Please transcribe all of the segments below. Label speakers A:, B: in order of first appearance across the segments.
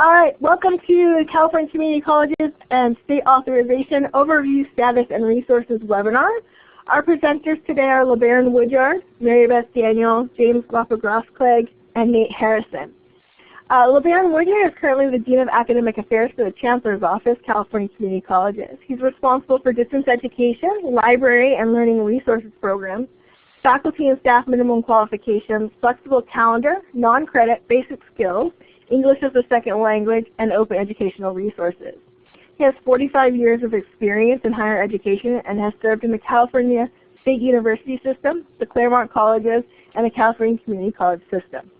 A: All right, welcome to California Community Colleges and State Authorization Overview Status and Resources webinar. Our presenters today are LeBaron Woodyard, Mary Beth Daniel, James Glapa-Grossklag, and Nate Harrison. Uh, LeBaron Woodyard is currently the Dean of Academic Affairs for the Chancellor's Office, California Community Colleges. He's responsible for distance education, library and learning resources programs, faculty and staff minimum qualifications, flexible calendar, non-credit, basic skills, English as a second language, and open educational resources. He has 45 years of experience in higher education and has served in the California State University System, the Claremont Colleges, and the California Community College System.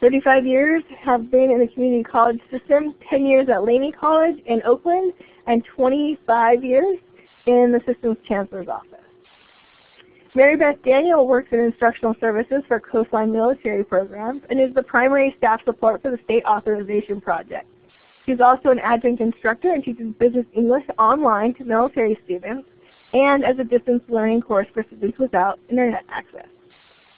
A: 35 years have been in the community college system, 10 years at Laney College in Oakland, and 25 years in the system's chancellor's office. Mary Beth Daniel works in instructional services for Coastline Military Programs and is the primary staff support for the State Authorization Project. She's also an adjunct instructor and teaches business English online to military students and as a distance learning course for students without internet access.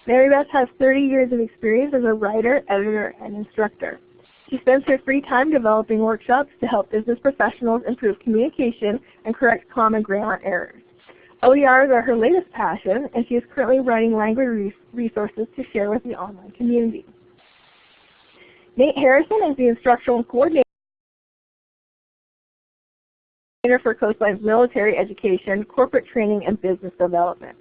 A: Mary Beth has 30 years of experience as a writer, editor, and instructor. She spends her free time developing workshops to help business professionals improve communication and correct common grammar errors. OERs are her latest passion, and she is currently writing language resources to share with the online community. Nate Harrison is the instructional coordinator for Coastline's military education, corporate training, and business development.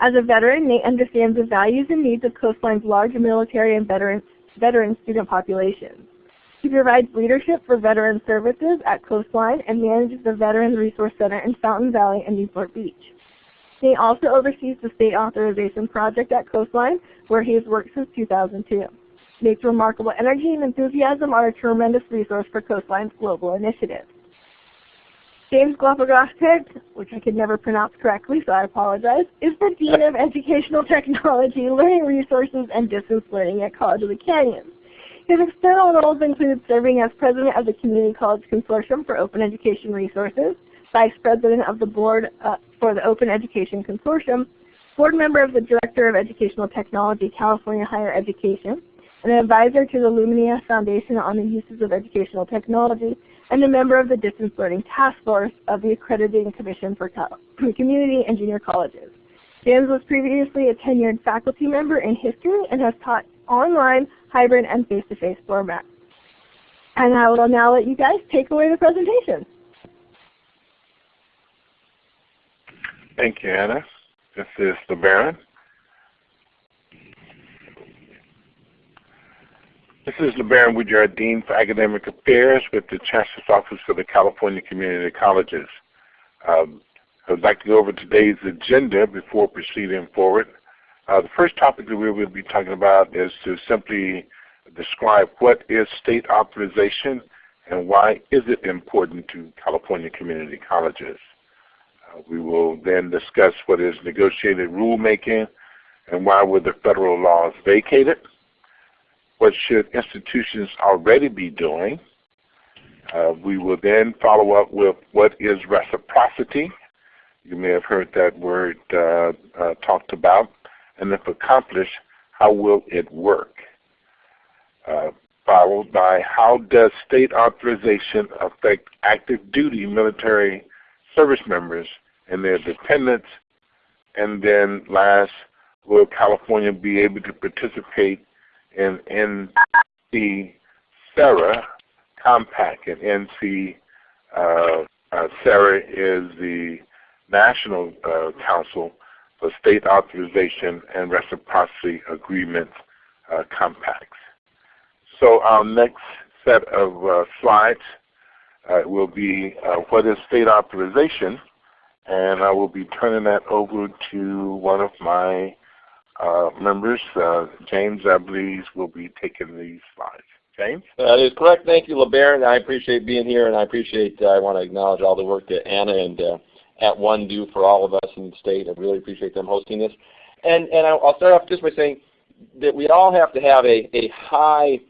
A: As a veteran, Nate understands the values and needs of Coastline's large military and veteran, veteran student populations. He provides leadership for veteran services at Coastline and manages the Veterans Resource Center in Fountain Valley and Newport Beach. He also oversees the state authorization project at Coastline, where he has worked since 2002. Nate's remarkable energy and enthusiasm are a tremendous resource for Coastline's global initiatives. James Glapa-Grossklag, which I could never pronounce correctly, so I apologize, is the Dean of Educational Technology, Learning Resources, and Distance Learning at College of the Canyons. His external roles include serving as President of the Community College Consortium for Open Education Resources, Vice President of the Board uh, for the Open Education Consortium, Board Member of the Director of Educational Technology, California Higher Education, an advisor to the Lumina Foundation on the Uses of Educational Technology, and a member of the Distance Learning Task Force of the Accrediting Commission for Community and Junior Colleges. James was previously a tenured faculty member in history and has taught online, hybrid, and face-to-face -face formats. And I will now let you guys take away the presentation.
B: Thank you, Anna. This is LeBaron. This is LeBaron Woodyard, Dean for Academic Affairs with the Chancellor's Office for the California Community Colleges. Um, I would like to go over today's agenda before proceeding forward. Uh, the first topic that we will be talking about is to simply describe what is state authorization and why is it important to California community colleges. Uh, we will then discuss what is negotiated rulemaking and why were the federal laws vacated. What should institutions already be doing? Uh, we will then follow up with what is reciprocity. You may have heard that word uh, uh talked about. And if accomplished, how will it work? Uh, followed by how does state authorization affect active duty military service members and their dependents. And then last, will California be able to participate in NC SARA compact? And NC uh, uh, is the National uh, Council for State Authorization and Reciprocity Agreements uh, compacts. So our next set of uh, slides uh, will be uh, what is state authorization and I will be turning that over to one of my uh, members. Uh, James, I believe, will be taking these slides. James?
C: That is correct. Thank you, LeBaron. I appreciate being here, and I appreciate, uh, I want to acknowledge all the work that Anna and uh, @ONE do for all of us in the state. I really appreciate them hosting this. And, and I'll start off just by saying that we all have to have a, a high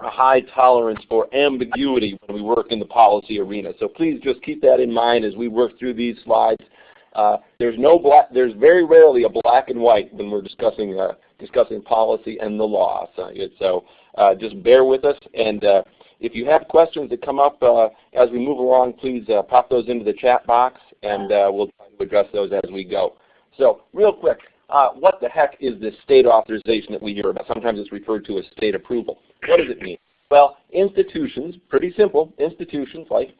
C: a high tolerance for ambiguity when we work in the policy arena. So please just keep that in mind as we work through these slides. Uh, there's no black. There's very rarely a black and white when we're discussing uh, discussing policy and the law. So, so uh, just bear with us. And uh, if you have questions that come up uh, as we move along, please pop those into the chat box, and we'll try to address those as we go. So, real quick, what the heck is this state authorization that we hear about? Sometimes it's referred to as state approval. What does it mean? Well, institutions, pretty simple, institutions like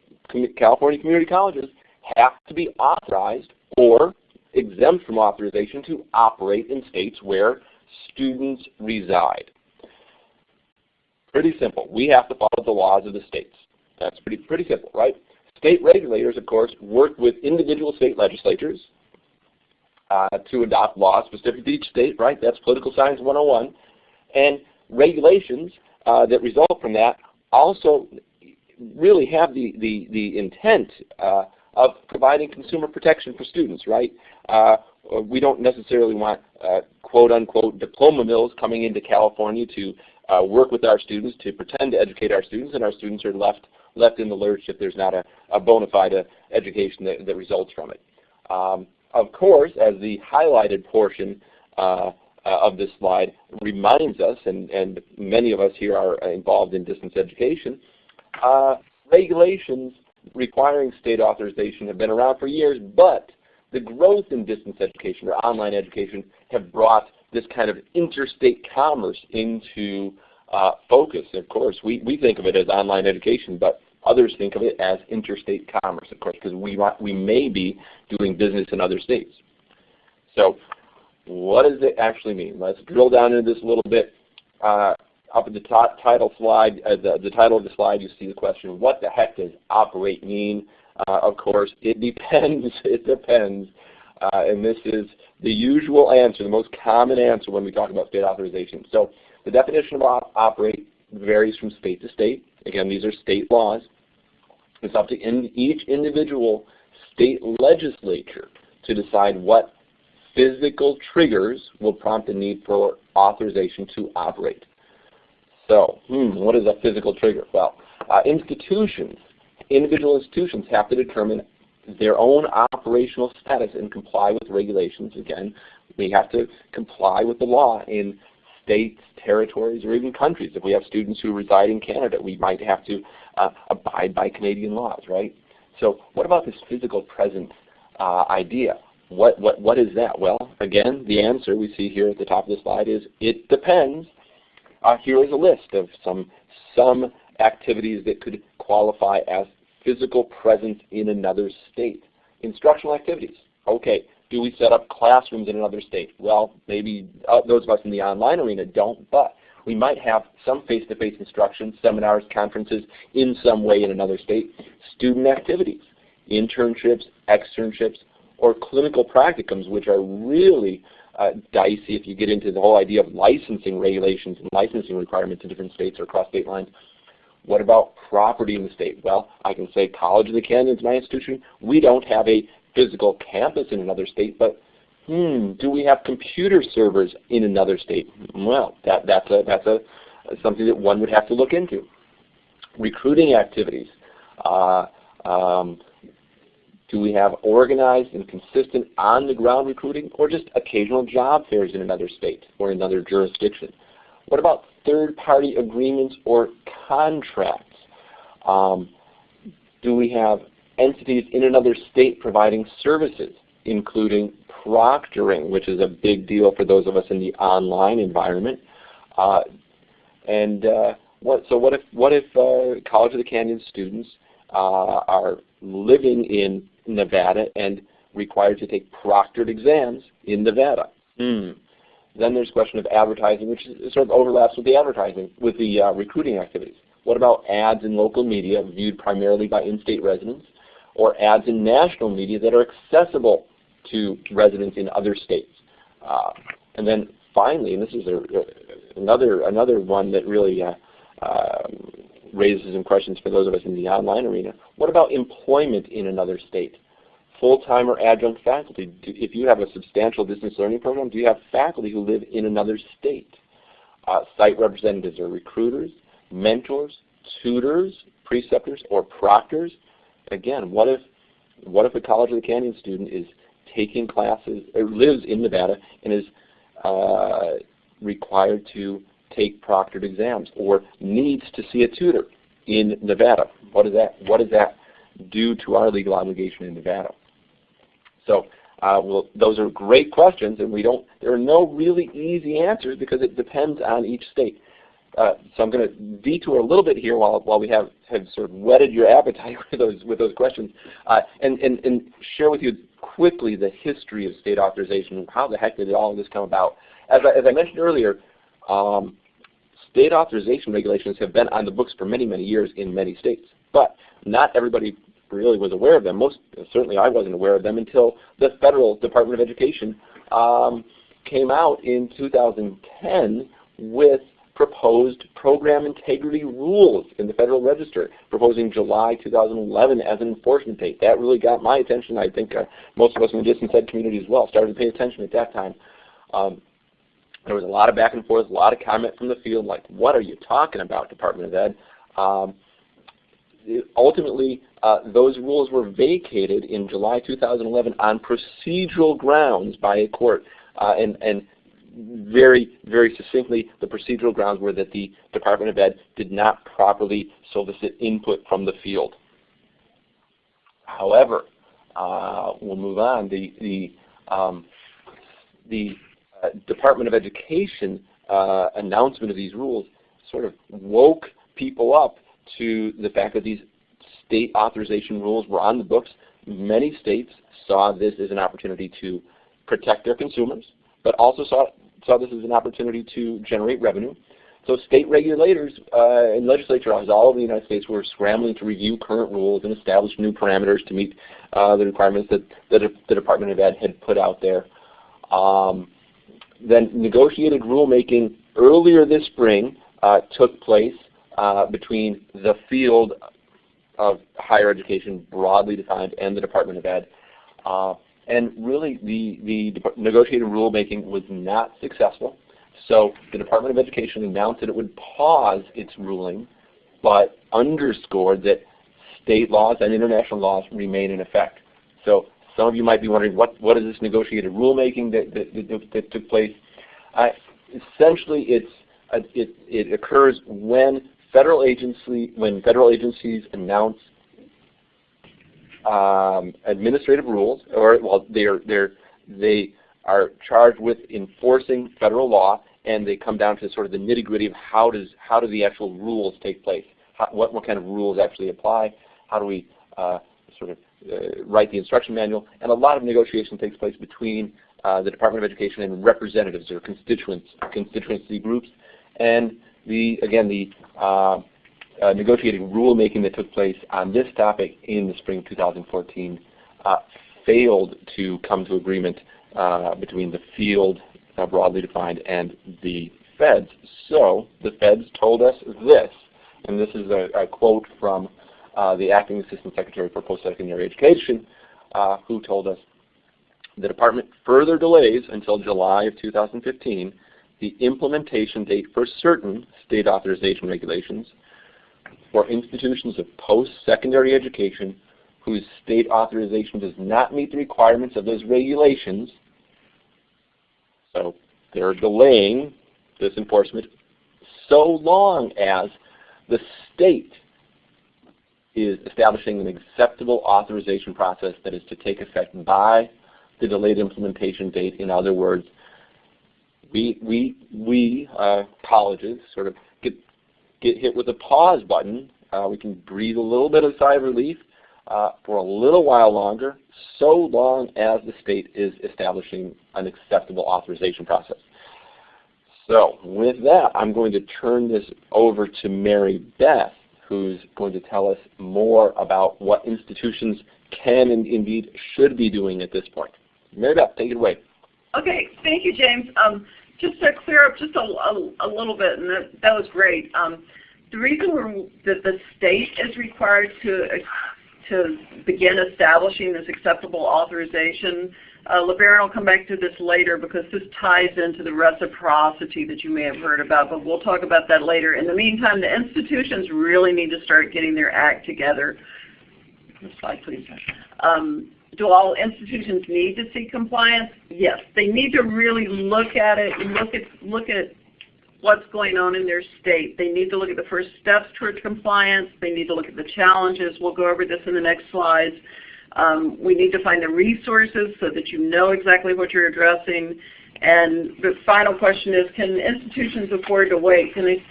C: California community colleges have to be authorized or exempt from authorization to operate in states where students reside. Pretty simple. We have to follow the laws of the states. That's pretty, pretty simple, right? State regulators, of course, work with individual state legislatures uh, to adopt laws specific to each state, right? That's political science 101. And regulations uh, that result from that also really have the, the, the intent uh, of providing consumer protection for students, right? Uh, we don't necessarily want uh, quote unquote diploma mills coming into California to uh, work with our students to pretend to educate our students and our students are left left in the lurch if there's not a, a bona fide education that, that results from it. Um, of course, as the highlighted portion uh, uh, of this slide reminds us, and, and many of us here are involved in distance education, uh, regulations requiring state authorization have been around for years, but the growth in distance education or online education have brought this kind of interstate commerce into uh, focus. Of course, we, we think of it as online education, but others think of it as interstate commerce, of course, because we, we may be doing business in other states. So what does it actually mean? Let's drill down into this a little bit. Uh, up at the top title slide, uh, the, the title of the slide, you see the question, what the heck does operate mean? Uh, of course, it depends. it depends. Uh, and this is the usual answer, the most common answer when we talk about state authorization. So the definition of op operate varies from state to state. Again, these are state laws. It's up to in each individual state legislature to decide what physical triggers will prompt the need for authorization to operate. So, hmm, what is a physical trigger? Well, uh, institutions, individual institutions have to determine their own operational status and comply with regulations. Again, we have to comply with the law in states, territories, or even countries. If we have students who reside in Canada, we might have to uh, abide by Canadian laws, right? So what about this physical presence uh, idea? What, what, what is that? Well, again, the answer we see here at the top of the slide is it depends. Uh, here is a list of some, some activities that could qualify as physical presence in another state. Instructional activities. Okay, do we set up classrooms in another state? Well, maybe uh, those of us in the online arena don't, but we might have some face-to-face -face instruction, seminars, conferences in some way in another state. Student activities, internships, externships, or clinical practicums, which are really uh, dicey if you get into the whole idea of licensing regulations and licensing requirements in different states or across state lines. What about property in the state? Well, I can say College of the Canyons, my institution, we don't have a physical campus in another state, but hmm, do we have computer servers in another state? Well, that, that's, a, that's a, something that one would have to look into. Recruiting activities. Uh, um, do we have organized and consistent on-the-ground recruiting or just occasional job fairs in another state or another jurisdiction? What about third-party agreements or contracts? Um, do we have entities in another state providing services, including proctoring, which is a big deal for those of us in the online environment? Uh, and uh, what, so what if, what if uh, College of the Canyon students uh, are living in Nevada and required to take proctored exams in Nevada. Hmm. Then there's a question of advertising, which sort of overlaps with the advertising, with the uh, recruiting activities. What about ads in local media viewed primarily by in-state residents, or ads in national media that are accessible to residents in other states? Uh, and then finally, and this is a, another another one that really uh, um, raises some questions for those of us in the online arena. What about employment in another state? Full-time or adjunct faculty. Do, if you have a substantial distance learning program, do you have faculty who live in another state? Uh, site representatives or recruiters, mentors, tutors, preceptors, or proctors. Again, what if what if a College of the Canyon student is taking classes, or lives in Nevada and is uh, required to take proctored exams or needs to see a tutor in Nevada. What does that, what does that do to our legal obligation in Nevada? So uh, well, those are great questions, and we don't. There are no really easy answers because it depends on each state. Uh, so I'm going to detour a little bit here while while we have have sort of whetted your appetite with those with those questions, uh, and and and share with you quickly the history of state authorization. and How the heck did all of this come about? As I, as I mentioned earlier, um, state authorization regulations have been on the books for many many years in many states, but not everybody really was aware of them. Most certainly I wasn't aware of them until the federal Department of Education um, came out in 2010 with proposed program integrity rules in the Federal Register, proposing July 2011 as an enforcement date. That really got my attention. I think uh, most of us in the distance ed community as well started to pay attention at that time. Um, there was a lot of back and forth, a lot of comment from the field, like, what are you talking about, Department of Ed? Um, ultimately, uh, those rules were vacated in July 2011 on procedural grounds by a court. Uh, and, and very, very succinctly, the procedural grounds were that the Department of Ed did not properly solicit input from the field. However, uh, we'll move on. The, the, um, the uh, Department of Education uh, announcement of these rules sort of woke people up to the fact that these state authorization rules were on the books. Many states saw this as an opportunity to protect their consumers, but also saw, saw this as an opportunity to generate revenue. So state regulators uh, and legislatures all over the United States were scrambling to review current rules and establish new parameters to meet uh, the requirements that, the Department of Ed had put out there. Um, then negotiated rulemaking earlier this spring uh, took place uh, between the field of higher education broadly defined and the Department of Ed. And really the, the negotiated rulemaking was not successful. So the Department of Education announced that it would pause its ruling, but underscored that state laws and international laws remain in effect. So some of you might be wondering, what, what is this negotiated rulemaking that, that, that, that took place? Uh, essentially, it's, uh, it, it occurs when federal agency when federal agencies announce um, administrative rules, or well, they are they're they are charged with enforcing federal law, and they come down to sort of the nitty gritty of how does how do the actual rules take place? How, what what kind of rules actually apply? How do we uh, sort of uh, write the instruction manual? And a lot of negotiation takes place between uh, the Department of Education and representatives or constituents constituency groups, and the again the uh, uh, negotiated rulemaking that took place on this topic in the spring of 2014 uh, failed to come to agreement uh, between the field, uh, broadly defined, and the feds. So the feds told us this, and this is a, a quote from uh, the Acting Assistant Secretary for Post-Secondary Education, who told us, the department further delays until July of 2015 the implementation date for certain state authorization regulations for institutions of post-secondary education whose state authorization does not meet the requirements of those regulations. So they're delaying this enforcement so long as the state is establishing an acceptable authorization process that is to take effect by the delayed implementation date. In other words, we we we uh, colleges sort of get hit with a pause button. Uh, we can breathe a little bit of sigh of relief uh, for a little while longer, so long as the state is establishing an acceptable authorization process. So with that, I'm going to turn this over to Mary Beth, who's going to tell us more about what institutions can and indeed should be doing at this point. Mary Beth, take it away.
D: Okay, thank you, James. Um, just to clear up just a, a, a little bit, and that, that was great. Um, the reason that the state is required to to begin establishing this acceptable authorization, uh, LeBaron will come back to this later because this ties into the reciprocity that you may have heard about, but we'll talk about that later. In the meantime, the institutions really need to start getting their act together. Next slide, please. Um, do all institutions need to see compliance? Yes, they need to really look at it, look at look at what's going on in their state. They need to look at the first steps towards compliance. They need to look at the challenges. We'll go over this in the next slides. Um, we need to find the resources so that you know exactly what you're addressing. And the final question is, can institutions afford to wait? Can they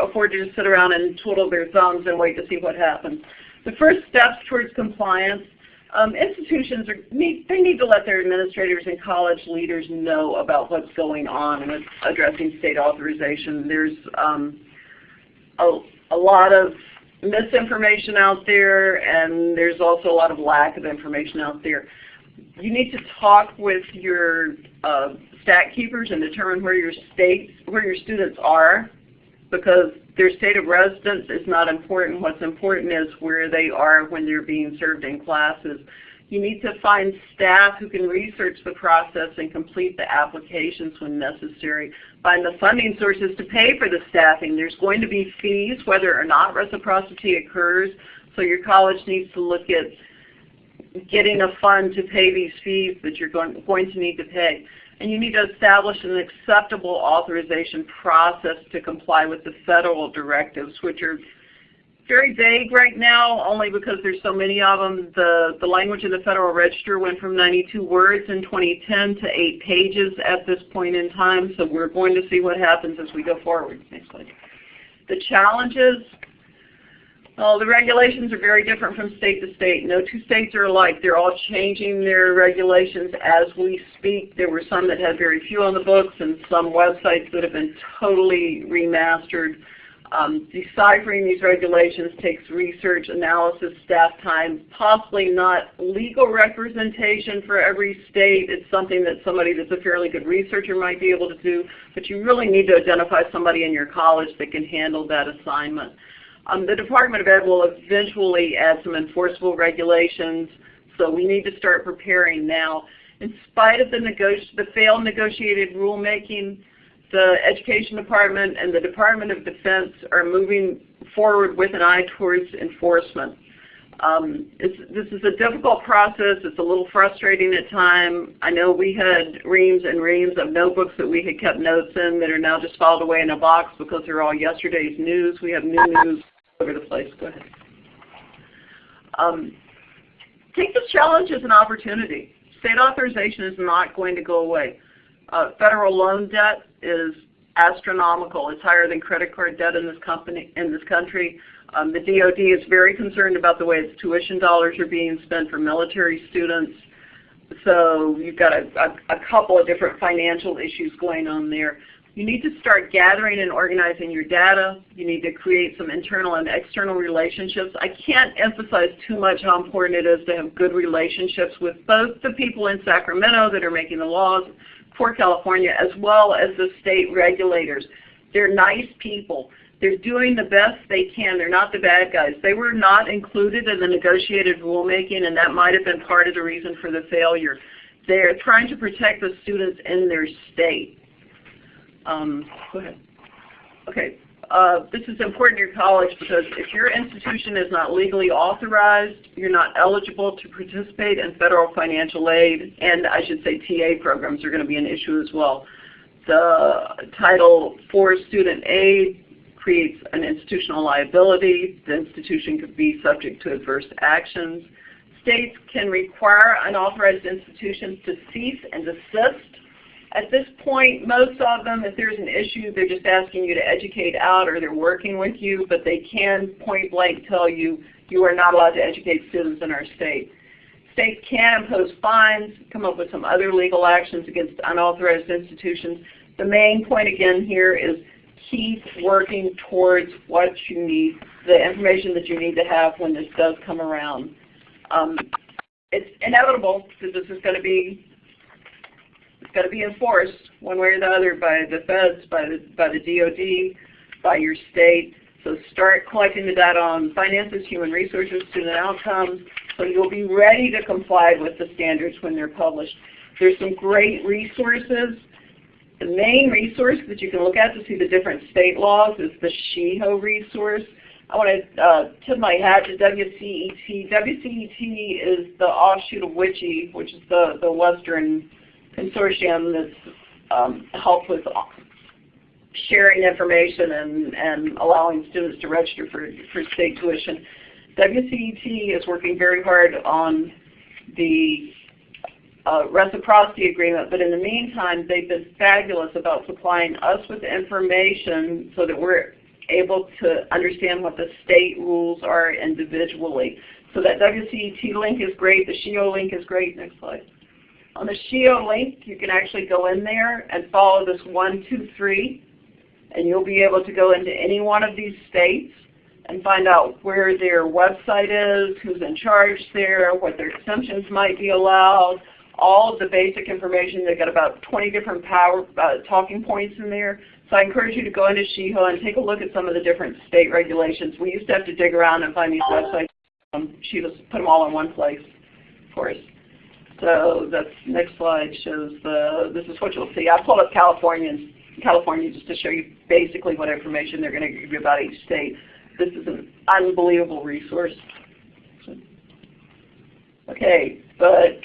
D: afford to just sit around and twiddle their thumbs and wait to see what happens? The first steps towards compliance um, institutions are, need, they need to let their administrators and college leaders know about what's going on with addressing state authorization. There's um, a, a lot of misinformation out there and there's also a lot of lack of information out there. You need to talk with your uh, stat keepers and determine where your states, where your students are because their state of residence is not important. What's important is where they are when they're being served in classes. You need to find staff who can research the process and complete the applications when necessary. Find the funding sources to pay for the staffing. There's going to be fees whether or not reciprocity occurs, so your college needs to look at getting a fund to pay these fees that you're going, going to need to pay and you need to establish an acceptable authorization process to comply with the federal directives, which are very vague right now, only because there's so many of them. The, the language in the Federal Register went from 92 words in 2010 to 8 pages at this point in time, so we're going to see what happens as we go forward. Next slide. The challenges well, the regulations are very different from state to state. No two states are alike. They're all changing their regulations as we speak. There were some that had very few on the books and some websites that have been totally remastered. Um, deciphering these regulations takes research, analysis, staff time, possibly not legal representation for every state. It's something that somebody that's a fairly good researcher might be able to do, but you really need to identify somebody in your college that can handle that assignment. Um, the Department of Ed will eventually add some enforceable regulations, so we need to start preparing now. In spite of the, the failed negotiated rulemaking, the Education Department and the Department of Defense are moving forward with an eye towards enforcement. Um, this is a difficult process. It's a little frustrating at times. I know we had reams and reams of notebooks that we had kept notes in that are now just filed away in a box because they're all yesterday's news. We have new news over the place. Go ahead. Um, take this challenge as an opportunity. State authorization is not going to go away. Uh, federal loan debt is astronomical. It's higher than credit card debt in this company in this country. Um, the DoD is very concerned about the way its tuition dollars are being spent for military students. So you've got a, a, a couple of different financial issues going on there. You need to start gathering and organizing your data. You need to create some internal and external relationships. I can't emphasize too much how important it is to have good relationships with both the people in Sacramento that are making the laws for California as well as the state regulators. They're nice people. They're doing the best they can. They're not the bad guys. They were not included in the negotiated rulemaking and that might have been part of the reason for the failure. They're trying to protect the students in their state. Um, go ahead. Okay. Uh, this is important to your college because if your institution is not legally authorized, you're not eligible to participate in federal financial aid, and I should say TA programs are going to be an issue as well. The Title IV student aid creates an institutional liability. The institution could be subject to adverse actions. States can require unauthorized institutions to cease and desist at this point, most of them, if there's an issue, they're just asking you to educate out or they're working with you, but they can point blank tell you you are not allowed to educate students in our state. States can impose fines, come up with some other legal actions against unauthorized institutions. The main point again here is keep working towards what you need, the information that you need to have when this does come around. Um, it's inevitable that this is going to be it's got to be enforced one way or the other by the feds, by the, by the DOD, by your state. So start collecting the data on finances, human resources, student outcomes, so you'll be ready to comply with the standards when they're published. There's some great resources. The main resource that you can look at to see the different state laws is the SHEEO resource. I want to uh, tip my hat to WCET. WCET is the offshoot of WICHE, which is the, the Western consortium that's um, with sharing information and, and allowing students to register for, for state tuition. WCET is working very hard on the uh, reciprocity agreement, but in the meantime, they've been fabulous about supplying us with information so that we're able to understand what the state rules are individually. So that WCET link is great. The SHEEO link is great. Next slide. On the SHEEO link, you can actually go in there and follow this one, two, three, and you'll be able to go into any one of these states and find out where their website is, who's in charge there, what their exemptions might be allowed, all of the basic information. They've got about 20 different power uh, talking points in there. So I encourage you to go into SHEEO and take a look at some of the different state regulations. We used to have to dig around and find these websites. Um, she just put them all in one place for us. So that's next slide shows the, this is what you'll see. I pulled up California, California just to show you basically what information they're going to give you about each state. This is an unbelievable resource. Okay, but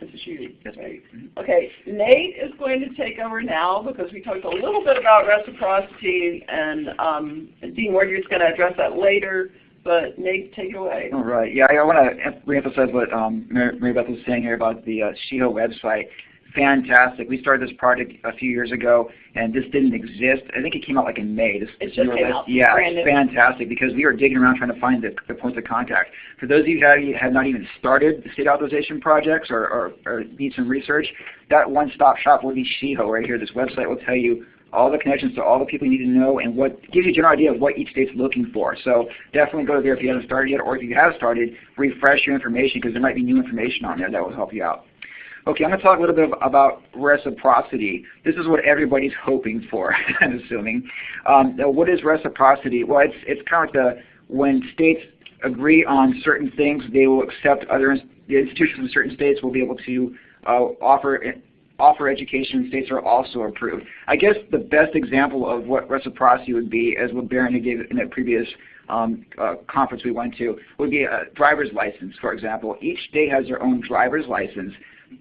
D: this is you. Right. Okay, Nate is going to take over now because we talked a little bit about reciprocity and um, Dean is going to address that later. But Nate, take it away.
E: All right. Yeah, I want to reemphasize what um, Mary, Beth was saying here about the uh, SHEEO website fantastic. We started this project a few years ago, and this didn't exist. I think it came out like in May. This,
D: it just came out.
E: Yeah, it's fantastic because we were digging around trying to find the, the points of contact. For those of you who have not even started the state authorization projects or, or, or need some research, that one-stop shop will be SHEEO right here. This website will tell you all the connections to all the people you need to know and what gives you a general idea of what each state's looking for. So definitely go there if you haven't started yet, or if you have started, refresh your information because there might be new information on there that will help you out. Okay, I'm going to talk a little bit about reciprocity. This is what everybody's hoping for, I'm assuming. Um, what is reciprocity? Well, it's, it's kind of like the, when states agree on certain things, they will accept other the institutions in certain states will be able to uh, offer offer education states are also approved. I guess the best example of what reciprocity would be, as what Baron had gave in a previous um, uh, conference we went to, would be a driver's license, for example. Each state has their own driver's license.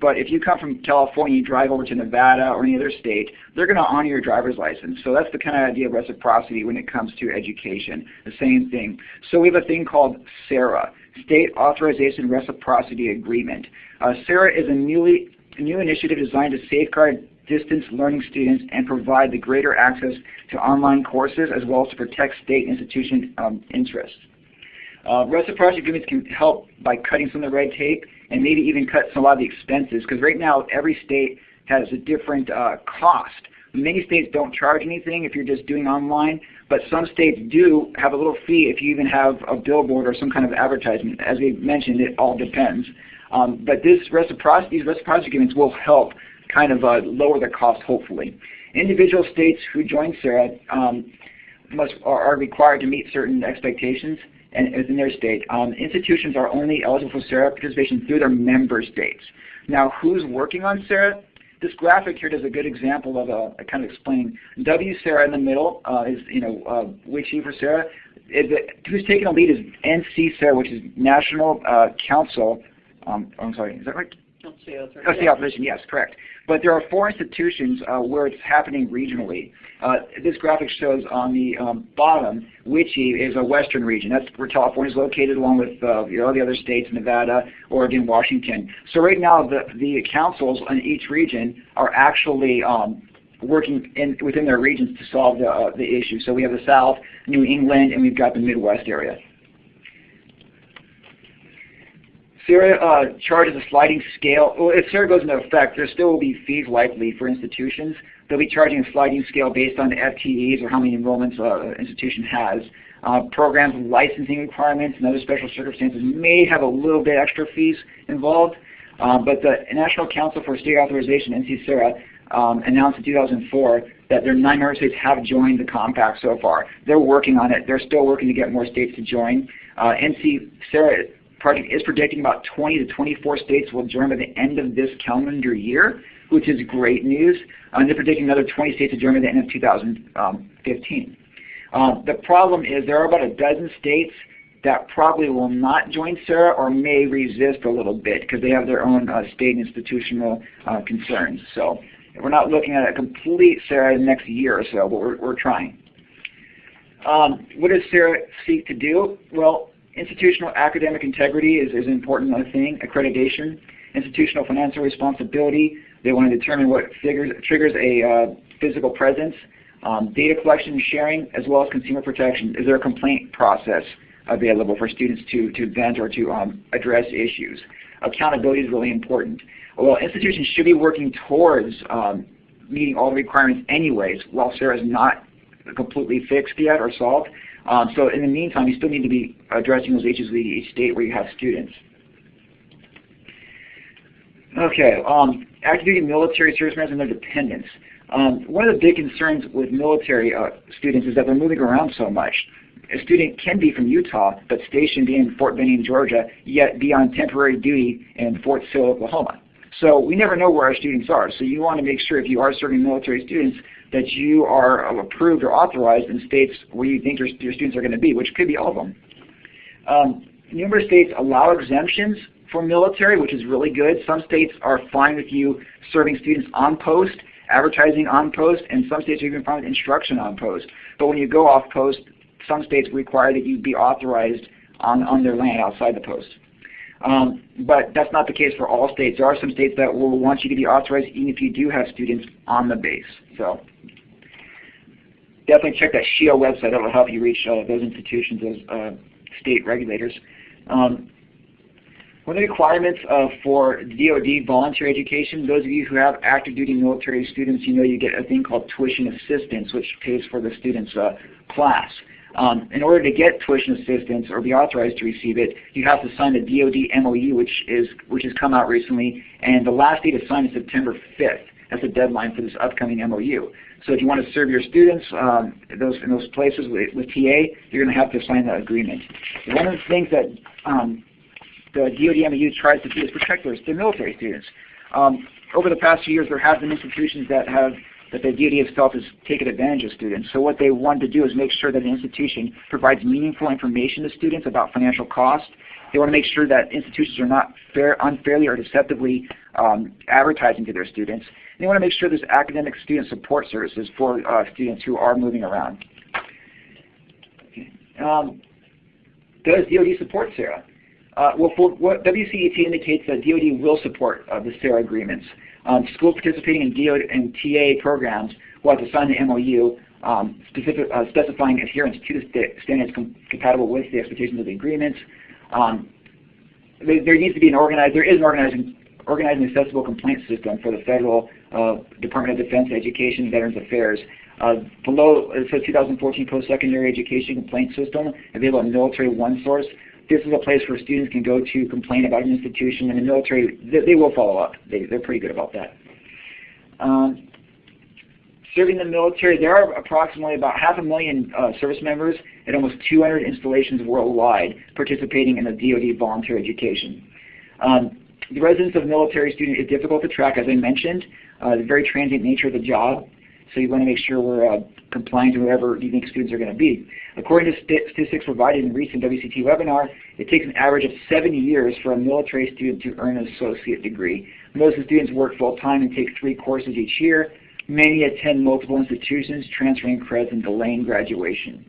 E: But if you come from California, and you drive over to Nevada or any other state, they're going to honor your driver's license. So that's the kind of idea of reciprocity when it comes to education. The same thing. So we have a thing called SARA, State Authorization Reciprocity Agreement. Uh, SARA is a newly a new initiative designed to safeguard distance learning students and provide the greater access to online courses as well as to protect state institution um, interests. Uh, reciprocity agreements can help by cutting some of the red tape and maybe even cut some, a lot of the expenses because right now every state has a different uh, cost. Many states don't charge anything if you're just doing online, but some states do have a little fee if you even have a billboard or some kind of advertisement. As we mentioned, it all depends. Um, but this reciprocity, these reciprocity agreements will help kind of uh, lower the cost, hopefully. Individual states who join SARA um, must, are, are required to meet certain expectations and within their state. Um, institutions are only eligible for SARA participation through their member states. Now, who's working on SARA? This graphic here does a good example of a, a kind of explaining. WSARA in the middle uh, is, you know, uh, for SARA. It, who's taking the lead is NC-SARA, which is National uh, Council. Um, I'm sorry, is that right?
D: That's
E: the opposition, yes, correct. But there are four institutions uh, where it's happening regionally. Uh, this graphic shows on the um, bottom, WICHE is a western region. That's where California is located along with uh, you know, the other states, Nevada, Oregon, Washington. So right now the, the councils in each region are actually um, working in, within their regions to solve the, uh, the issue. So we have the South, New England, and we've got the Midwest area. SARA uh, charges a sliding scale. Well, if SARA goes into effect, there still will be fees likely for institutions. They'll be charging a sliding scale based on FTEs or how many enrollments uh, an institution has. Uh, programs with licensing requirements and other special circumstances may have a little bit extra fees involved. Uh, but the National Council for State Authorization, NC-SARA, um, announced in 2004 that their nine member states have joined the compact so far. They're working on it. They're still working to get more states to join. Uh, NC-SARA project is predicting about 20 to 24 states will join by the end of this calendar year, which is great news. And they're predicting another 20 states to join by the end of 2015. Um, the problem is there are about a dozen states that probably will not join SARA or may resist a little bit because they have their own uh, state institutional uh, concerns. So we're not looking at a complete SARA in the next year or so, but we're, we're trying. Um, what does SARA seek to do? Well, institutional academic integrity is, is an important thing, accreditation, institutional financial responsibility. They want to determine what figures, triggers a uh, physical presence, um, data collection and sharing, as well as consumer protection. Is there a complaint process available for students to, to vent or to um, address issues? Accountability is really important. Well, institutions should be working towards um, meeting all the requirements anyways, while SARA is not completely fixed yet or solved. Um, so in the meantime, you still need to be addressing those issues with each state where you have students. Okay, um, active duty military service members and their dependents. Um, one of the big concerns with military uh, students is that they're moving around so much. A student can be from Utah, but stationed in Fort Benning, Georgia, yet be on temporary duty in Fort Sill, Oklahoma. So we never know where our students are. So you want to make sure if you are serving military students that you are approved or authorized in states where you think your, your students are going to be, which could be all of them. Um, numerous states allow exemptions for military, which is really good. Some states are fine with you serving students on post, advertising on post, and some states are even fine with instruction on post. But when you go off post, some states require that you be authorized on, on their land outside the post. Um, but that's not the case for all states. There are some states that will want you to be authorized even if you do have students on the base. So definitely check that SHEEO website. That will help you reach uh, those institutions, those uh, state regulators. Um, one of the requirements uh, for DoD voluntary education, those of you who have active duty military students, you know you get a thing called tuition assistance, which pays for the student's uh, class. Um, in order to get tuition assistance or be authorized to receive it, you have to sign the DoD MOU, which is which has come out recently, and the last date to sign is September 5th. That's the deadline for this upcoming MOU. So if you want to serve your students um, those, in those places with, with TA, you're going to have to sign that agreement. One of the things that um, the DoD MOU tries to do is protect their military students. Um, over the past few years, there have been institutions that have that the DoD itself is taking advantage of students. So what they want to do is make sure that an institution provides meaningful information to students about financial cost. They want to make sure that institutions are not fair, unfairly or deceptively um, advertising to their students. And they want to make sure there's academic student support services for uh, students who are moving around. Um, does DoD support SARA? Uh, WCET indicates that DoD will support uh, the SARA agreements. Um, schools participating in DoD and TA programs will have to sign the MOU um, specific, uh, specifying adherence to the standards com compatible with the expectations of the agreements. Um, there, there, needs to be an organized, there is an organizing, organized and accessible complaint system for the federal uh, Department of Defense Education and Veterans Affairs. Uh, below, it says 2014 Post-Secondary Education Complaint System, available on Military One Source this is a place where students can go to complain about an institution, and the military, they, they will follow up. They, they're pretty good about that. Um, serving the military, there are approximately about half a million uh, service members at almost 200 installations worldwide participating in the DoD volunteer education. Um, the residence of military student is difficult to track, as I mentioned. Uh, the very transient nature of the job, so you want to make sure we're uh, complying to whatever you think students are going to be. According to statistics provided in recent WCT webinar, it takes an average of seven years for a military student to earn an associate degree. Most of the students work full-time and take three courses each year. Many attend multiple institutions, transferring credits and delaying graduation.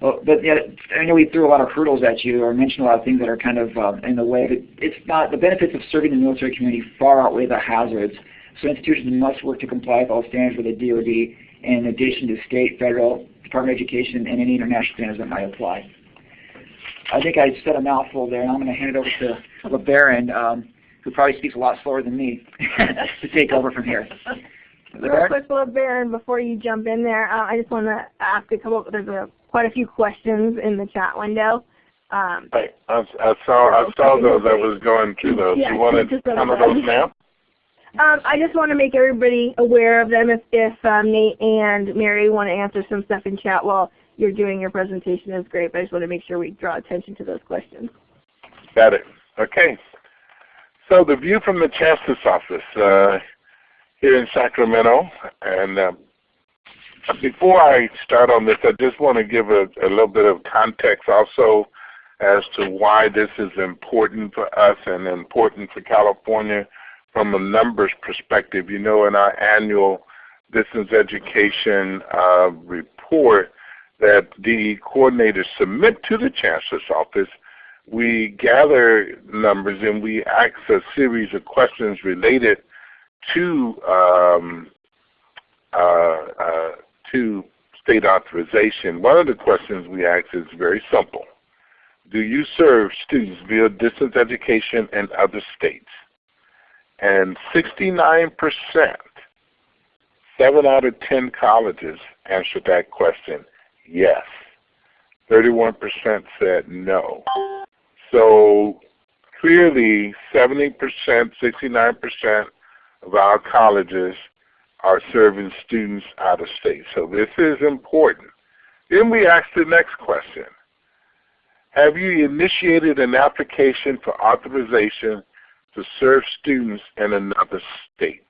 E: Well, but yeah, I know we threw a lot of hurdles at you or mentioned a lot of things that are kind of uh, in the way. But it's not the benefits of serving the military community far outweigh the hazards. So institutions must work to comply with all standards with the DoD in addition to state, federal, Department of Education, and any international standards that might apply. I think I said a mouthful there, and I'm going to hand it over to LeBaron, um, who probably speaks a lot slower than me, to take over from here.
A: Real quick, LeBaron, before you jump in there, uh, I just want to ask a couple, there's a, quite a few questions in the chat window. Um,
B: I, I, I saw I saw those. I was going through those.
A: Yeah,
B: you want to come of those now?
A: Um, I just want to make everybody aware of them if, if um, Nate and Mary want to answer some stuff in chat while you're doing your presentation is great, but I just want to make sure we draw attention to those questions.
B: Got it. Okay. So the view from the Chancellor's office uh, here in Sacramento, and uh, before I start on this, I just want to give a, a little bit of context also as to why this is important for us and important for California from a numbers perspective. You know, in our annual distance education uh, report that the coordinators submit to the Chancellor's Office, we gather numbers and we ask a series of questions related to um, uh, uh, to state authorization. One of the questions we ask is very simple. Do you serve students via distance education in other states? And 69%, 7 out of 10 colleges answered that question, yes. 31% said no. So clearly 70%, 69% of our colleges are serving students out of state. So this is important. Then we ask the next question. Have you initiated an application for authorization to serve students in another state?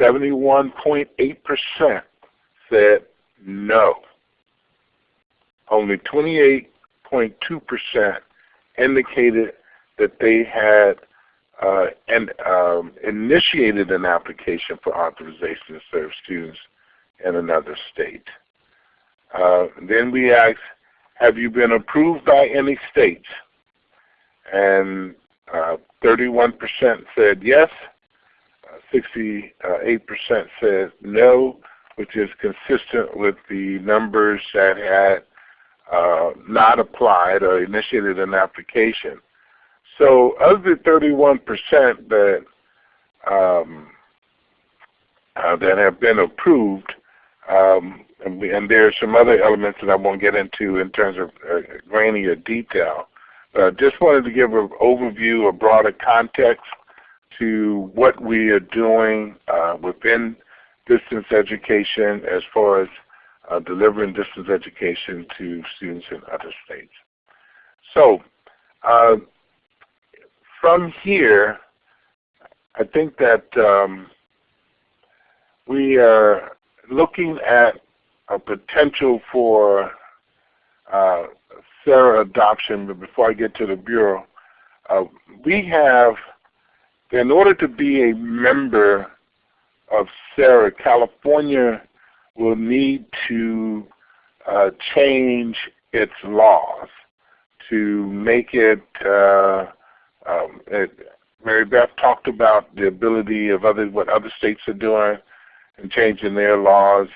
B: 71.8% said no. Only 28.2% indicated that they had uh, and um, initiated an application for authorization to serve students in another state. Uh, then we asked, have you been approved by any states? And 31% uh, said yes, 68% uh, said no, which is consistent with the numbers that had uh, not applied or initiated an application. So of the 31% that um, uh, that have been approved, um, and, we, and, there are some other elements that I won't get into in terms of uh, grainier detail. Uh, just wanted to give an overview, a broader context to what we are doing uh, within distance education as far as uh, delivering distance education to students in other states. So uh, from here, I think that um, we are looking at a potential for uh, SARA adoption, but before I get to the Bureau, uh, we have, in order to be a member of SARA, California will need to uh, change its laws to make it uh, um, it, Mary Beth talked about the ability of other what other states are doing and changing their laws.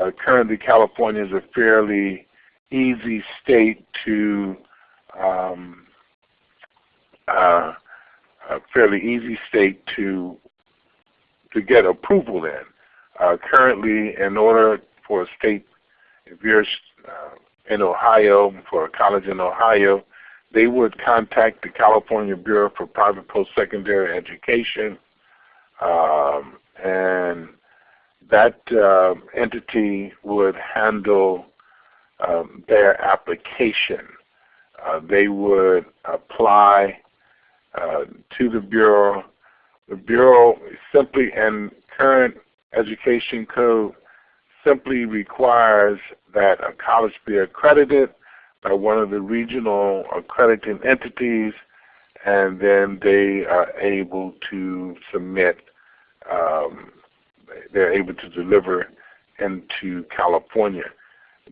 B: Uh, currently, California is a fairly easy state to um, uh, a fairly easy state to to get approval in. Uh, currently, in order for a state, if you're uh, in Ohio, for a college in Ohio, they would contact the California Bureau for Private Post-Secondary Education, um, and that uh, entity would handle um, their application. Uh, they would apply uh, to the Bureau. The Bureau simply, and current education code simply requires that a college be accredited by one of the regional accrediting entities, and then they are able to submit, um, they're able to deliver into California.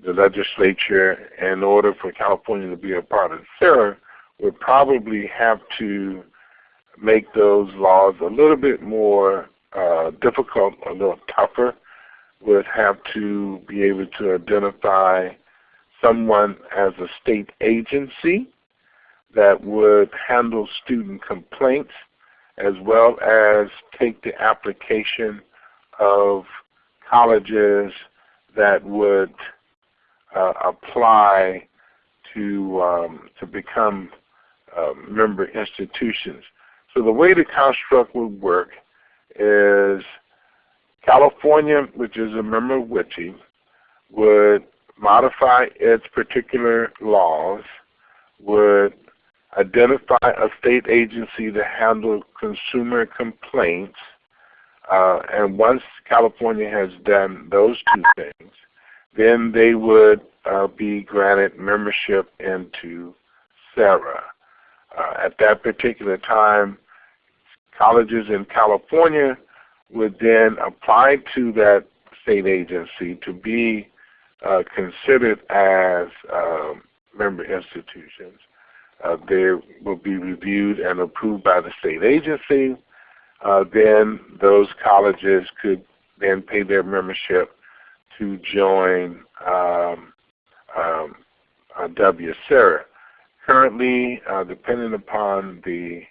B: The legislature, in order for California to be a part of SARA, would probably have to make those laws a little bit more uh, difficult, a little tougher, would have to be able to identify someone as a state agency that would handle student complaints as well as take the application of colleges that would uh, apply to um, to become uh, member institutions. So the way the construct would work is California, which is a member of WICHE, would modify its particular laws, would identify a state agency to handle consumer complaints, Uh, and once California has done those two things, then they would uh, be granted membership into SARA. Uh, at that particular time, colleges in California would then apply to that state agency to be uh, considered as um, member institutions. Uh, they will be reviewed and approved by the state agency. Uh, then those colleges could then pay their membership to join um, um, uh. Currently, uh, depending upon the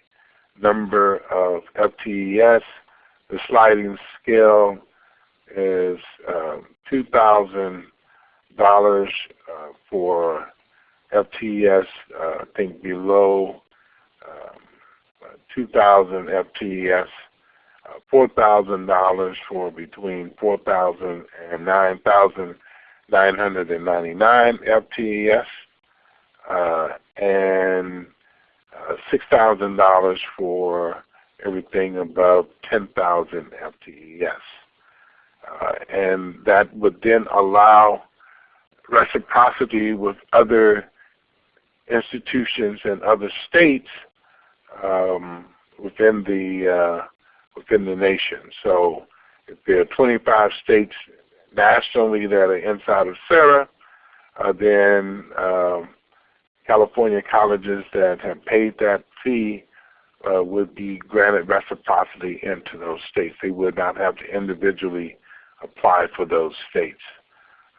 B: number of FTES, the sliding scale is um, $2,000 uh, for FTES, uh, I think below um, 2,000 FTES, uh, $4,000 for between 4,000 and 9,999 FTES, uh, and uh, $6,000 for everything above 10,000 FTES. Uh, and that would then allow reciprocity with other institutions and other states um, within the uh, within the nation. So if there are 25 states nationally that are inside of SARA, uh, then um, California colleges that have paid that fee uh, would be granted reciprocity into those states. They would not have to individually apply for those states.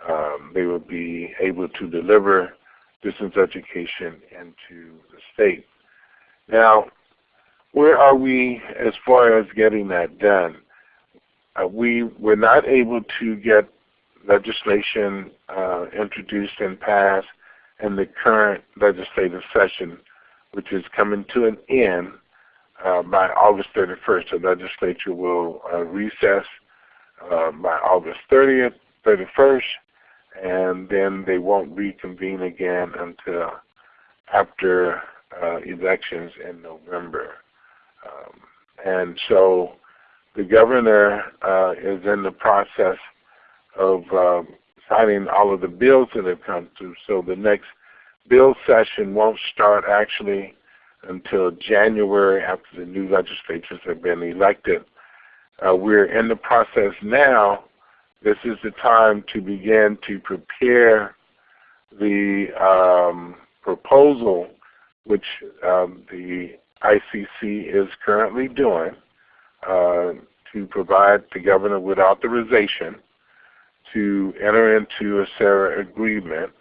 B: Um, they would be able to deliver distance education into the state. Now, where are we as far as getting that done? Uh, we were not able to get legislation uh, introduced and passed in the current legislative session, which is coming to an end uh, by August 31st. The legislature will uh, recess uh, by August 30th, 31st, and then they won't reconvene again until after uh, elections in November. Um, and so the governor uh, is in the process of uh, signing all of the bills that have come through. So the next bill session won't start actually until January after the new legislatures have been elected. Uh, we're in the process now. This is the time to begin to prepare the um, proposal which um, the ICC is currently doing uh, to provide the governor with authorization to enter into a SARA agreement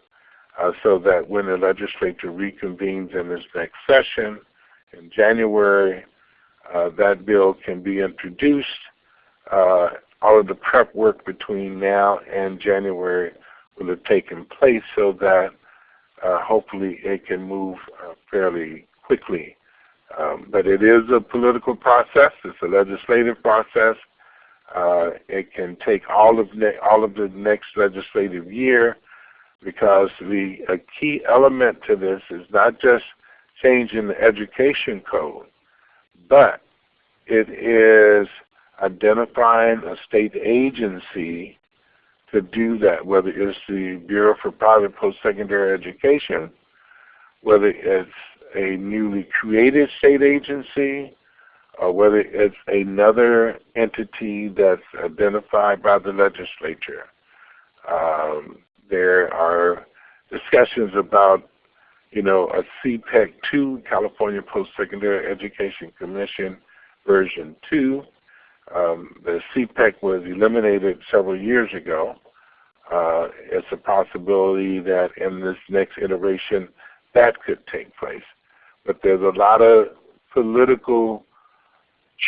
B: uh, so that when the legislature reconvenes in this next session in January, uh, that bill can be introduced. Uh, all of the prep work between now and January will have taken place so that uh, hopefully it can move uh, fairly quickly. Um, but it is a political process. It's a legislative process. Uh, it can take all of all of the next legislative year because the a key element to this is not just changing the education code, but it is identifying a state agency to do that, whether it's the Bureau for Private Post-Secondary Education, whether it's a newly created state agency, or whether it's another entity that's identified by the legislature. Um, there are discussions about, you know, a CPEC 2, California Post-Secondary Education Commission version 2. Um, the CPEC was eliminated several years ago. Uh, it's a possibility that in this next iteration that could take place. But there's a lot of political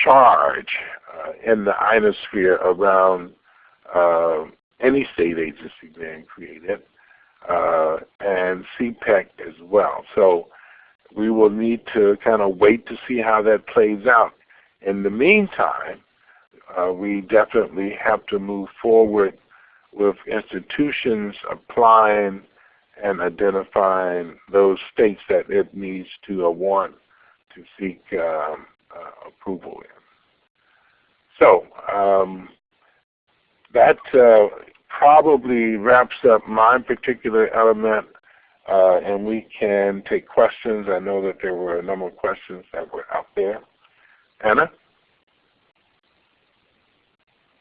B: charge uh, in the ionosphere around uh, any state agency being created, uh, and CPEC as well. So we will need to kind of wait to see how that plays out. In the meantime, uh, we definitely have to move forward with institutions applying and identifying those states that it needs to uh, want to seek um, uh, approval in. so um, that uh, probably wraps up my particular element, uh, and we can take questions. I know that there were a number of questions that were out there. Anna?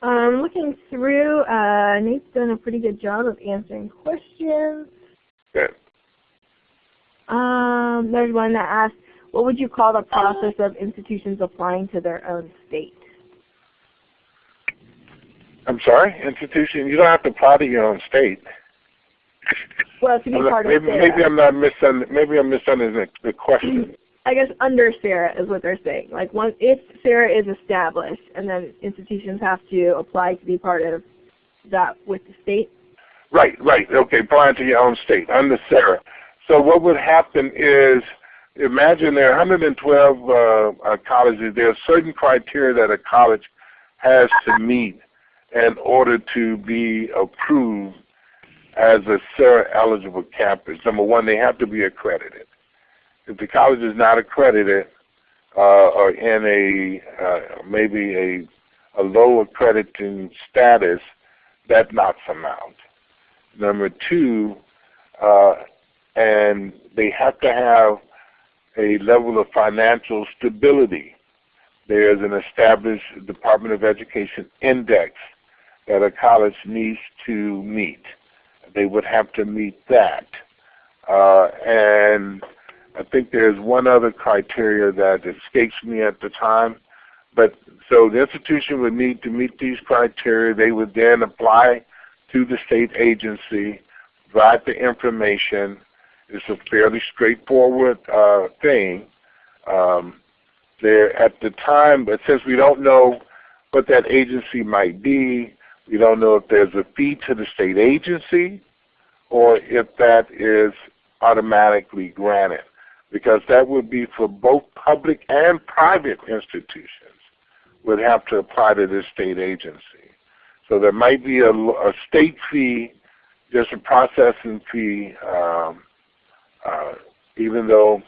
A: Um, looking through, uh, Nate's done a pretty good job of answering questions.
B: Good.
A: Um, there's one that asks, what would you call the process of institutions applying to their own state?
B: I'm sorry, institution. You don't have to apply to your own state.
A: Well, to be
B: I'm not-
A: part of
B: maybe, maybe I'm not misun- Maybe I'm misunderstanding the question.
A: I guess under SARA is what they're saying. Like once if SARA is established and then institutions have to apply to be part of that with the state.
B: Right, right. Okay, applying to your own state under SARA. So what would happen is, imagine there are 112 uh, uh, colleges. There are certain criteria that a college has to meet in order to be approved as a SARA eligible campus. Number one, they have to be accredited. If the college is not accredited uh, or in a uh, maybe a, a low accrediting status, that knocks them out. Number two, uh, and they have to have a level of financial stability. There is an established Department of Education index that a college needs to meet. They would have to meet that. Uh, and I think there's one other criteria that escapes me at the time. But so the institution would need to meet these criteria. They would then apply to the state agency, provide the information. It's a fairly straightforward uh, thing. Um, there at the time, but since we don't know what that agency might be, we don't know if there's a fee to the state agency or if that is automatically granted because that would be for both public and private institutions would have to apply to this state agency. So there might be a, a state fee, just a processing fee, um, uh, even though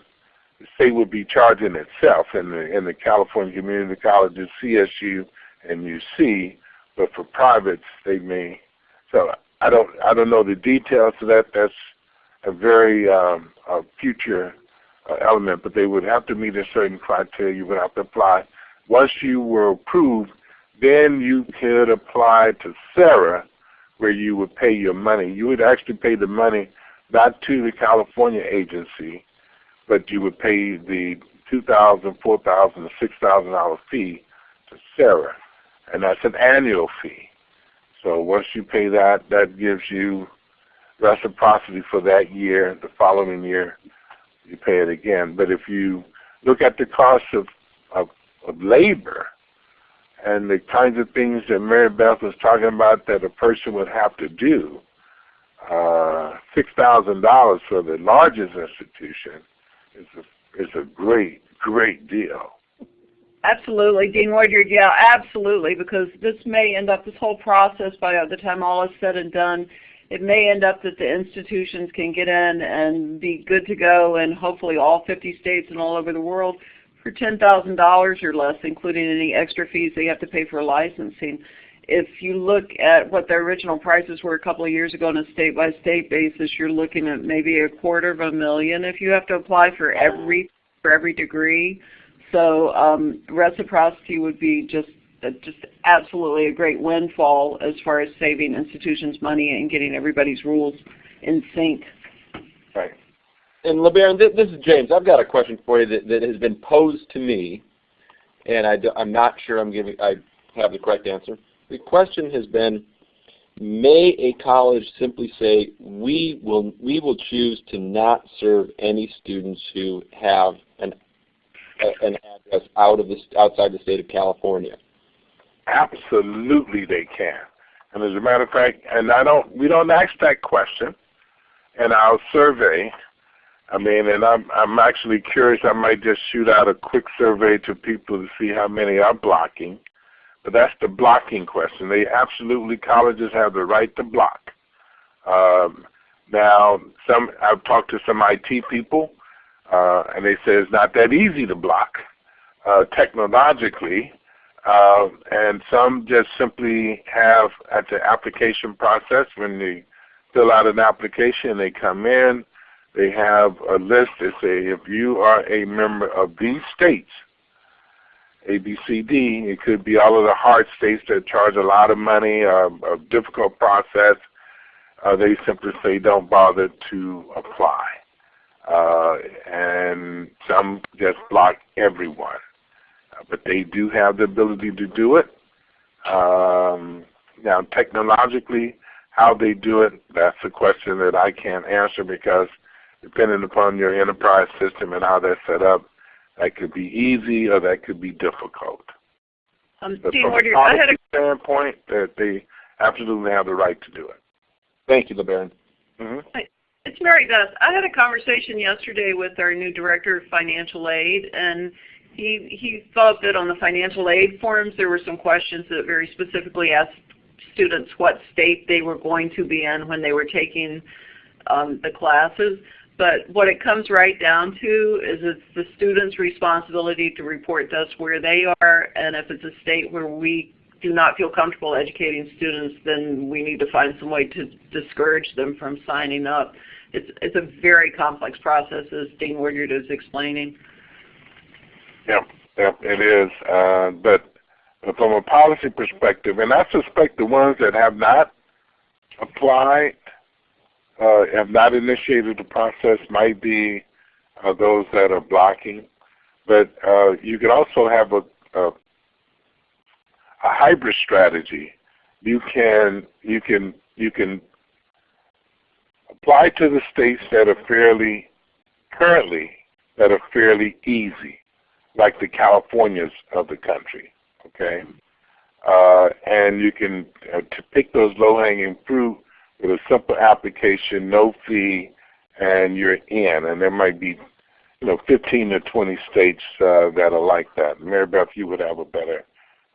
B: the state would be charging itself in the in the California Community Colleges, CSU and UC, but for privates they may. So I don't I don't know the details of that. That's a very um, a future uh, element, but they would have to meet a certain criteria. You would have to apply. Once you were approved, then you could apply to SARA where you would pay your money. You would actually pay the money not to the California agency, but you would pay the two thousand, four thousand, six thousand dollar fee to SARA, and that's an annual fee. So once you pay that, that gives you reciprocity for that year. The following year, you pay it again. But if you look at the cost of, of, of labor and the kinds of things that Mary Beth was talking about that a person would have to do, uh, $6,000 for the largest institution is a, is a great, great deal.
D: Absolutely, Dean Woodyard. Yeah, absolutely, because this may end up, this whole process by the time all is said and done, it may end up that the institutions can get in and be good to go and hopefully all 50 states and all over the world for $10,000 or less, including any extra fees they have to pay for licensing. If you look at what the original prices were a couple of years ago on a state-by-state basis, you're looking at maybe a quarter of a million if you have to apply for every for every degree. So um, reciprocity would be just uh, just absolutely a great windfall as far as saving institutions money and getting everybody's rules in sync.
C: And LeBaron, this, this is James. I've got a question for you that, that has been posed to me, and I am not sure I'm giving I have the correct answer. The question has been, may a college simply say we will we will choose to not serve any students who have an an address out of the outside the state of California?
B: Absolutely, they can. And as a matter of fact, and I don't, we don't ask that question in our survey. I mean, and I'm I'm actually curious. I might just shoot out a quick survey to people to see how many are blocking. But that's the blocking question. They absolutely colleges have the right to block. Um, now, some I've talked to some IT people, uh, and they say it's not that easy to block uh, technologically. Uh, and some just simply have at the application process when they fill out an application, they come in, they have a list that say if you are a member of these states, A, B, C, D, it could be all of the hard states that charge a lot of money, uh, a difficult process. Uh, they simply say don't bother to apply. Uh, and some just block everyone. Uh, but they do have the ability to do it. Um, now technologically, how they do it, that's a question that I can't answer because depending upon your enterprise system and how that's set up, that could be easy or that could be difficult.
D: Um,
B: But
D: Dean
B: from a
D: Woodyard, a
B: policy standpoint, that they absolutely have the right to do it.
C: Thank you, LeBaron.
B: hmm
D: It's Mary Beth. I had a conversation yesterday with our new director of financial aid, and he he thought that on the financial aid forms there were some questions that very specifically asked students what state they were going to be in when they were taking um, the classes. But what it comes right down to is it's the student's responsibility to report to us where they are, and if it's a state where we do not feel comfortable educating students, then we need to find some way to discourage them from signing up. It's, it's a very complex process, as Dean Woodyard is explaining.
B: Yep, yep, it is. Uh, but from a policy perspective, and I suspect the ones that have not applied, uh, have not initiated the process might be uh, those that are blocking. But uh, you could also have a, a, a hybrid strategy. You can you can you can apply to the states that are fairly currently that are fairly easy like the Californias of the country, okay? Uh, and you can uh, to pick those low-hanging fruit with a simple application, no fee, and you're in. And there might be, you know, 15 to 20 states uh, that are like that. Mary Beth, you would have a better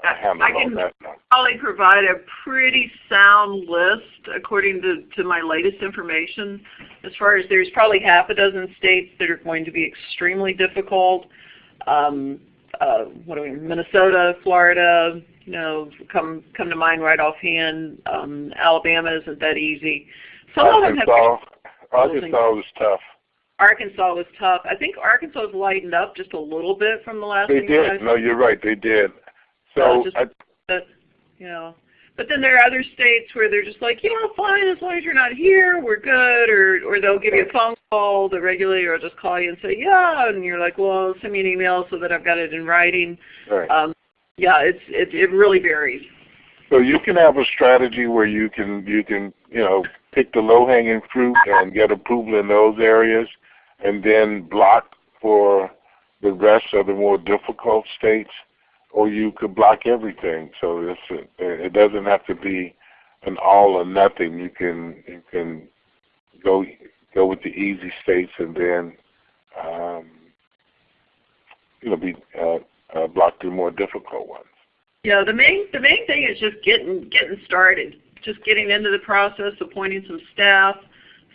B: uh, handle
D: I
B: on
D: can
B: that.
D: probably provide a pretty sound list according to, to my latest information. As far as there's probably half a dozen states that are going to be extremely difficult. Um, uh, what do we, Minnesota, Florida, you know, come come to mind right offhand. Um, Alabama isn't that easy. Some of them have
B: Arkansas, Arkansas was tough.
D: Arkansas was tough. I think Arkansas has lightened up just a little bit from the last
B: They
D: thing that I
B: did. No, you're right. They did. So
D: just-
B: I,
D: but you know but then there are other states where they're just like you know fine as long as you're not here we're good or or they'll give you a phone call the regulator will just call you and say yeah and you're like well send me an email so that I've got it in writing
B: right.
D: um yeah it's it it really varies
B: So you can have a strategy where you can you can you know pick the low hanging fruit and get approval in those areas, and then block for the rest of the more difficult states, or you could block everything. So it's it doesn't have to be an all or nothing. You can you can go go with the easy states and then um, you know be uh, uh, block the more difficult ones.
D: yeah the main the main thing is just getting getting started just getting into the process appointing some staff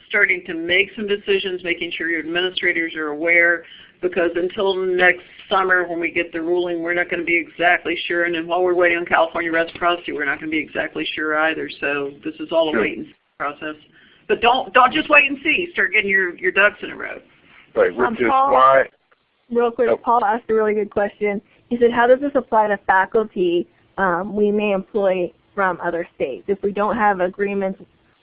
D: starting to make some decisions making sure your administrators are aware because until next summer when we get the ruling, we're not going to be exactly sure. And then while we're waiting on California reciprocity, we're not going to be exactly sure either. So this is all a
B: Sure.
D: wait and see process. But don't don't just wait and see. Start getting your, your ducks in a row.
B: Right, which
A: Um,
B: is
A: Paul?
B: why
A: Real quick,
B: Yep.
A: Paul asked a really good question. He said, how does this apply to faculty um, we may employ from other states? If we don't have agreements,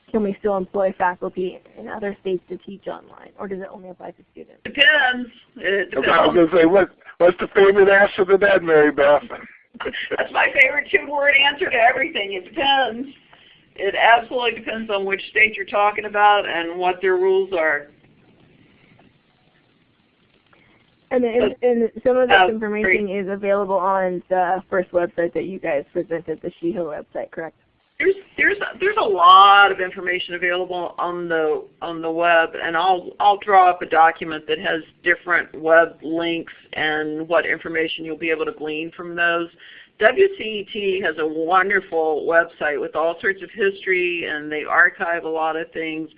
A: can we still employ faculty in other states to teach online, or does it only apply to students?
D: Depends. It depends
B: I was going to say, what, what's the favorite answer to that, Mary Beth?
D: That's my favorite two-word answer to everything. It depends. It absolutely depends on which state you're talking about and what their rules are.
A: And, and, and some of this
D: Uh,
A: information is available on the first website that you guys presented, the SHEEO website, correct?
D: There's there's there's a lot of information available on the on the web, and I'll I'll draw up a document that has different web links and what information you'll be able to glean from those. WCET has a wonderful website with all sorts of history, and they archive a lot of things.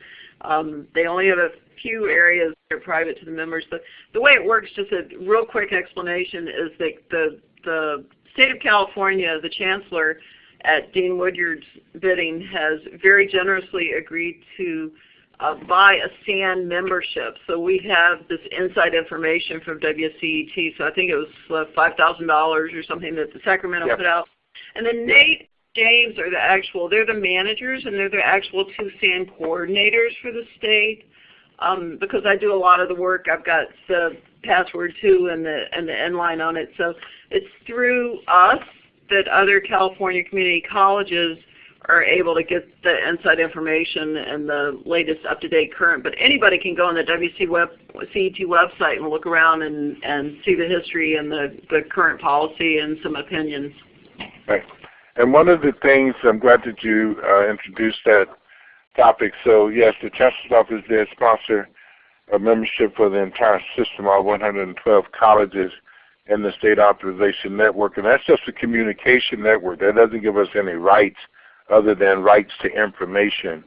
D: Um, they only have a few areas that are private to the members. The, the way it works, just a real quick explanation, is that the the state of California, the chancellor at Dean Woodyard's bidding has very generously agreed to uh, buy a SAN membership. So we have this inside information from WCET. So I think it was uh, $5,000 or something that the Sacramento
B: Yep.
D: put out. And then Nate James are the actual, they're the managers and they're the actual two SAN coordinators for the state. Um, because I do a lot of the work, I've got the password too and the and the end line on it. So it's through us that other California community colleges are able to get the inside information and the latest up-to-date current. But anybody can go on the WC web, CET website and look around and, and see the history and the, the current policy and some opinions.
B: Right. And one of the things, I'm glad that you uh, introduced that topic. So yes, the Chancellor's Office did sponsor a membership for the entire system, all 112 colleges in the State Authorization Network. And that's just a communication network. That doesn't give us any rights other than rights to information.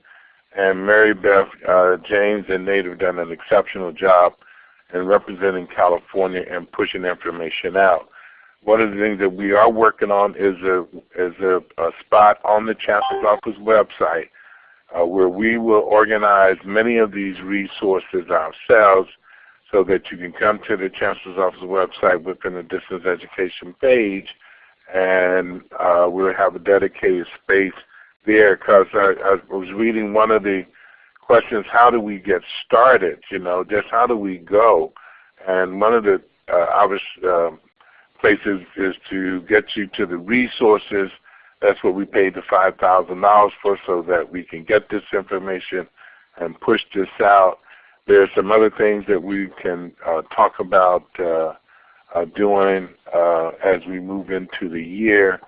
B: And Mary Beth, uh, James, and Nate have done an exceptional job in representing California and pushing information out. One of the things that we are working on is a is a, a spot on the Chancellor's Office website uh, where we will organize many of these resources ourselves so that you can come to the Chancellor's Office website within the distance education page and uh, we'll have a dedicated space there because I, I was reading one of the questions, how do we get started, you know, just how do we go? And one of the uh, obvious uh, places is to get you to the resources. That's what we paid the $5,000 for so that we can get this information and push this out. There are some other things that we can uh, talk about uh, uh, doing uh, as we move into the year.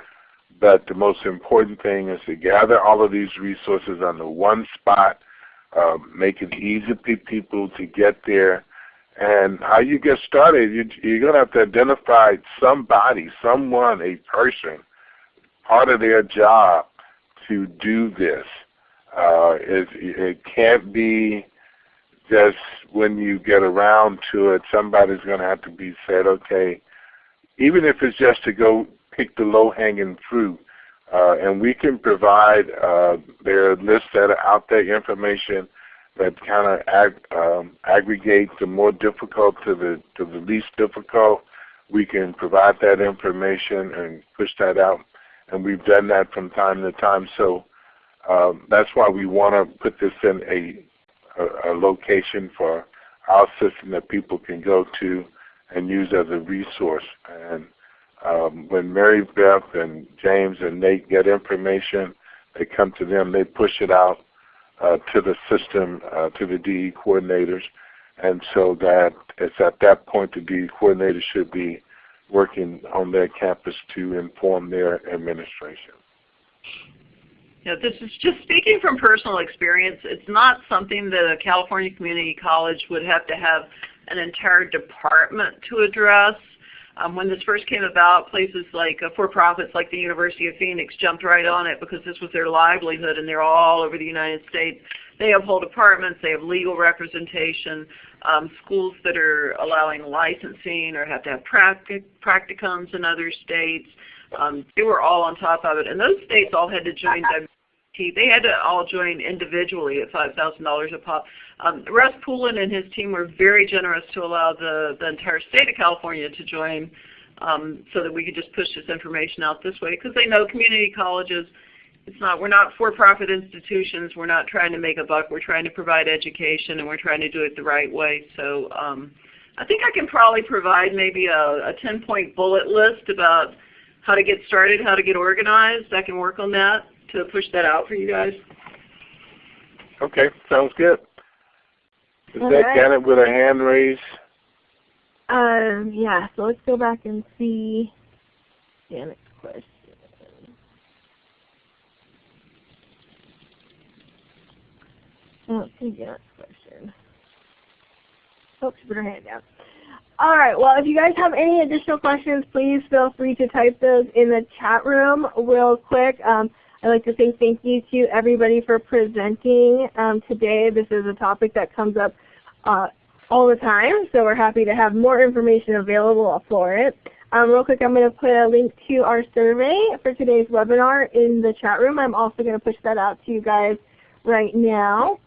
B: But the most important thing is to gather all of these resources under one spot, uh, make it easy for people to get there. And how you get started, you, you're going to have to identify somebody, someone, a person, part of their job to do this. Uh, it, it can't be just when you get around to it, somebody's going to have to be said, okay, even if it's just to go pick the low-hanging fruit, uh, and we can provide uh, there are lists that are out there, information that kind of ag um, aggregate the more difficult to the to the least difficult. We can provide that information and push that out, and we've done that from time to time. So um, that's why we want to put this in a a, a location for our system that people can go to and use as a resource. And um, when Mary Beth and James and Nate get information, they come to them, they push it out uh, to the system, uh, to the DE coordinators, and so that it's at that point the DE coordinators should be working on their campus to inform their administration.
D: This is just speaking from personal experience. It's not something that a California community college would have to have an entire department to address. Um, when this first came about, places like uh, for-profits like the University of Phoenix jumped right on it because this was their livelihood and they're all over the United States. They have whole departments, they have legal representation, um, schools that are allowing licensing or have to have practic practicums in other states. Um, they were all on top of it. And those states all had to join WT. They had to all join individually at $5,000 a pop. Um, Russ Poulin and his team were very generous to allow the, the entire state of California to join um, so that we could just push this information out this way because they know community colleges, it's not, we're not for-profit institutions. We're not trying to make a buck. We're trying to provide education and we're trying to do it the right way. So um, I think I can probably provide maybe a, a 10-point bullet list about how to get started, how to get organized. I can work on that to push that out for you guys.
B: Okay, sounds good. Is
A: All
B: that
A: right.
B: Janet with a hand raise?
A: Um, yeah, so let's go back and see Janet's question. Don't see next question. She put her hand down. All right, well, if you guys have any additional questions, please feel free to type those in the chat room real quick. Um, I'd like to say thank you to everybody for presenting um, today. This is a topic that comes up uh, all the time, so we're happy to have more information available for it. Um, real quick, I'm going to put a link to our survey for today's webinar in the chat room. I'm also going to push that out to you guys right now.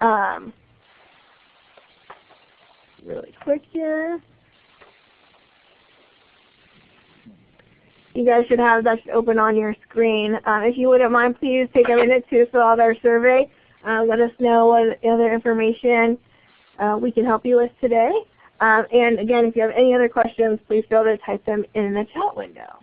A: Um, really quick here. You guys should have that open on your screen. Um, if you wouldn't mind, please take a minute to fill out our survey. Uh, let us know what other information uh, we can help you with today. Um, and again, if you have any other questions, please feel free to type them in the chat window.